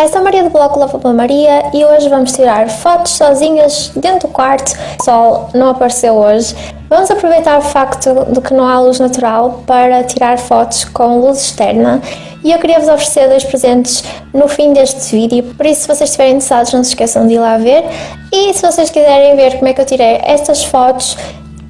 Olá, sou a Maria do blog Lava Maria e hoje vamos tirar fotos sozinhas dentro do quarto. O sol não apareceu hoje. Vamos aproveitar o facto de que não há luz natural para tirar fotos com luz externa e eu queria vos oferecer dois presentes no fim deste vídeo, por isso se vocês estiverem interessados não se esqueçam de ir lá ver e se vocês quiserem ver como é que eu tirei estas fotos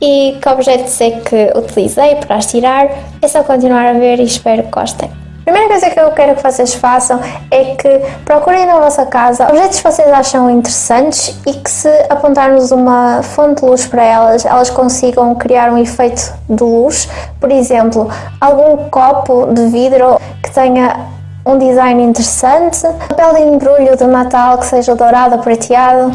e que objetos é que utilizei para as tirar, é só continuar a ver e espero que gostem. Primeira coisa que eu quero que vocês façam é que procurem na vossa casa objetos que vocês acham interessantes e que se apontarmos uma fonte de luz para elas, elas consigam criar um efeito de luz. Por exemplo, algum copo de vidro que tenha um design interessante, papel de embrulho de Natal que seja dourado ou prateado,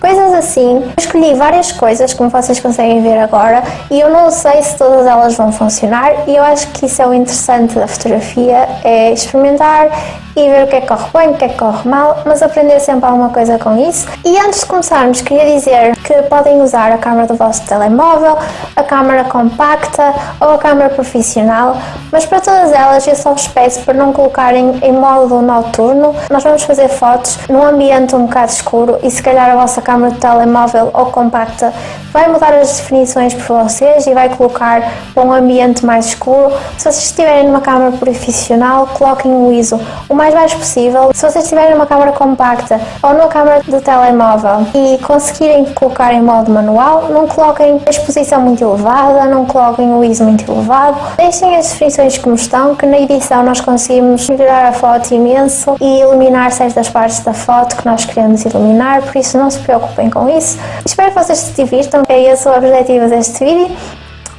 coisas assim. Eu escolhi várias coisas, como vocês conseguem ver agora, e eu não sei se todas elas vão funcionar, e eu acho que isso é o interessante da fotografia, é experimentar e ver o que é que corre bem, o que é que corre mal, mas aprender sempre alguma coisa com isso. E antes de começarmos, queria dizer que podem usar a câmera do vosso telemóvel, a câmera compacta ou a câmera profissional, mas para todas elas eu só vos peço para não colocarem em modo noturno. Nós vamos fazer fotos num ambiente um bocado escuro e se calhar a vossa câmera de telemóvel ou compacta vai mudar as definições por vocês e vai colocar para um ambiente mais escuro. Se vocês estiverem numa câmera profissional, coloquem o ISO o mais baixo possível. Se vocês estiverem numa câmera compacta ou numa câmera de telemóvel e conseguirem colocar em modo manual, não coloquem a exposição muito elevada, não coloquem o ISO muito elevado. Deixem as definições como estão, que na edição nós conseguimos melhorar a foto imenso e iluminar certas partes da foto que nós queremos iluminar, por isso não se preocupem com isso. Espero que vocês se divirtam é esse o objetivo deste vídeo.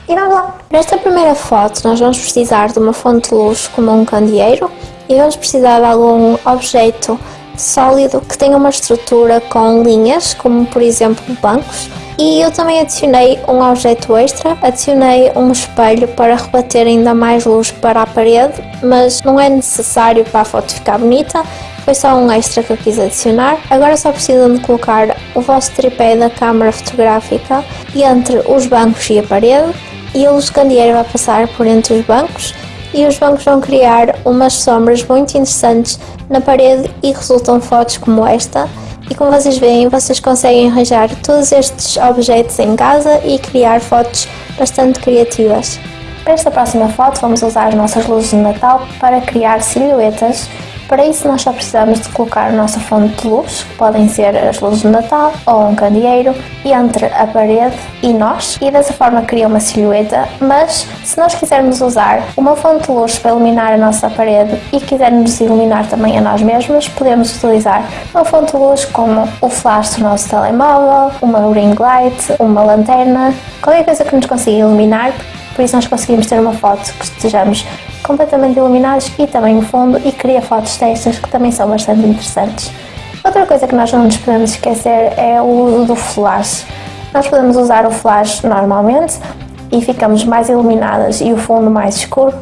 E vamos lá! Nesta primeira foto nós vamos precisar de uma fonte de luz como um candeeiro e vamos precisar de algum objeto sólido que tenha uma estrutura com linhas, como por exemplo bancos. E eu também adicionei um objeto extra, adicionei um espelho para rebater ainda mais luz para a parede, mas não é necessário para a foto ficar bonita, foi só um extra que eu quis adicionar. Agora só precisam de colocar o vosso tripé da câmara fotográfica entre os bancos e a parede e o luz candeeiro vai passar por entre os bancos e os bancos vão criar umas sombras muito interessantes na parede e resultam fotos como esta e como vocês veem, vocês conseguem arranjar todos estes objetos em casa e criar fotos bastante criativas. Para esta próxima foto vamos usar as nossas luzes de Natal para criar silhuetas para isso nós só precisamos de colocar a nossa fonte de luz, que podem ser as luzes de Natal ou um candeeiro, entre a parede e nós. E dessa forma cria uma silhueta, mas se nós quisermos usar uma fonte de luz para iluminar a nossa parede e quisermos iluminar também a nós mesmos, podemos utilizar uma fonte de luz como o flash do nosso telemóvel, uma ring light, uma lanterna, qualquer coisa que nos consiga iluminar, por isso nós conseguimos ter uma foto que estejamos completamente iluminados e também o fundo e cria fotos destas que também são bastante interessantes. Outra coisa que nós não nos podemos esquecer é o uso do flash. Nós podemos usar o flash normalmente e ficamos mais iluminadas e o fundo mais escuro,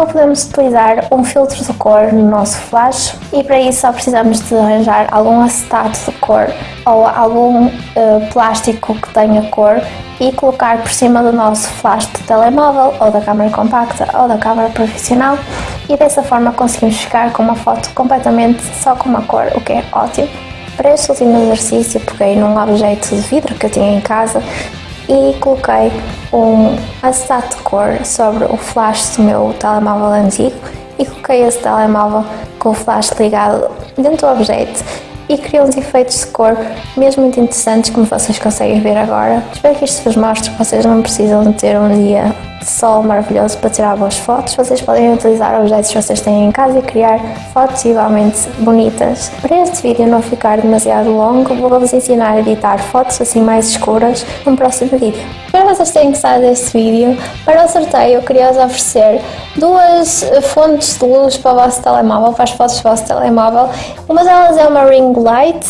ou podemos utilizar um filtro de cor no nosso flash e para isso só precisamos de arranjar algum acetato de cor ou algum uh, plástico que tenha cor e colocar por cima do nosso flash de telemóvel ou da câmera compacta ou da câmera profissional e dessa forma conseguimos ficar com uma foto completamente só com uma cor, o que é ótimo. Para este último exercício peguei num objeto de vidro que eu tinha em casa e coloquei um acetato de cor sobre o flash do meu telemóvel antigo e coloquei esse telemóvel com o flash ligado dentro do objeto e criou uns efeitos de cor mesmo muito interessantes como vocês conseguem ver agora. Espero que isto vos mostre que vocês não precisam de ter um dia sol maravilhoso para tirar boas fotos. Vocês podem utilizar objetos que vocês têm em casa e criar fotos igualmente bonitas. Para este vídeo não ficar demasiado longo, vou-vos ensinar a editar fotos assim mais escuras no próximo vídeo. Espero que vocês tenham gostado deste vídeo. Para o sorteio eu queria-vos oferecer duas fontes de luz para o vosso telemóvel, para as fotos do vosso telemóvel. Uma delas é uma ring light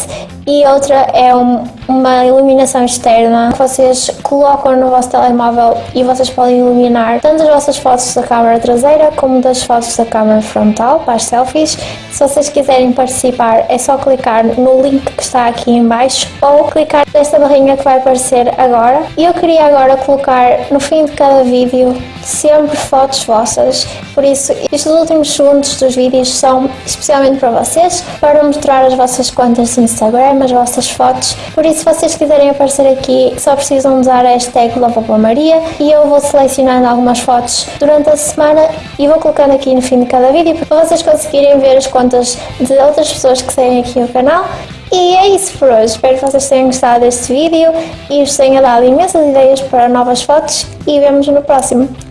e outra é um, uma iluminação externa que vocês colocam no vosso telemóvel e vocês podem iluminar tanto as vossas fotos da câmara traseira como das fotos da câmara frontal para as selfies. Se vocês quiserem participar é só clicar no link que está aqui em baixo ou clicar nesta barrinha que vai aparecer agora. E eu queria agora colocar no fim de cada vídeo sempre fotos vossas, por isso estes últimos segundos dos vídeos são especialmente para vocês, para mostrar as vossas contas de Instagram, as vossas fotos, por isso se vocês quiserem aparecer aqui só precisam usar a hashtag Maria e eu vou selecionando algumas fotos durante a semana e vou colocando aqui no fim de cada vídeo para vocês conseguirem ver as contas de outras pessoas que seguem aqui o canal. E é isso por hoje, espero que vocês tenham gostado deste vídeo e vos tenha dado imensas ideias para novas fotos e vemos no próximo.